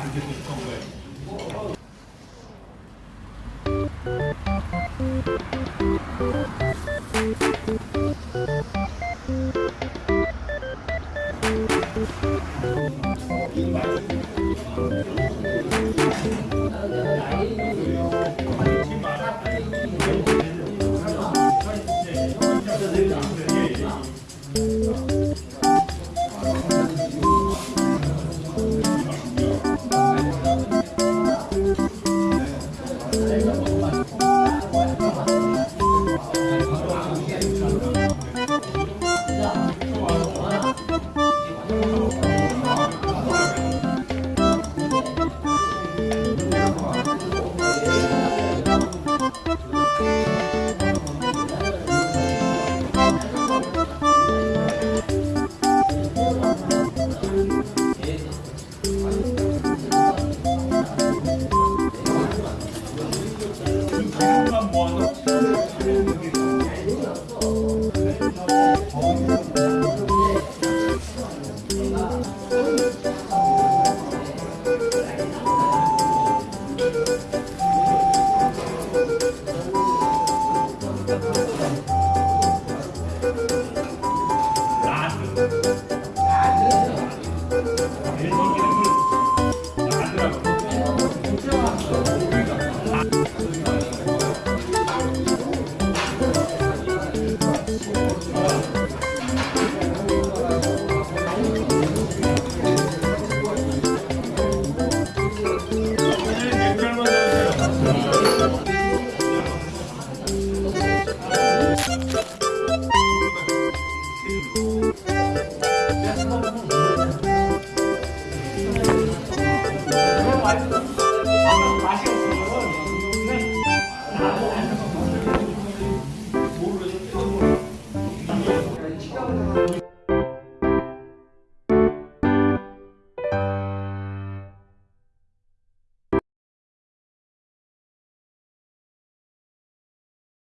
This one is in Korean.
아 Yes, What's the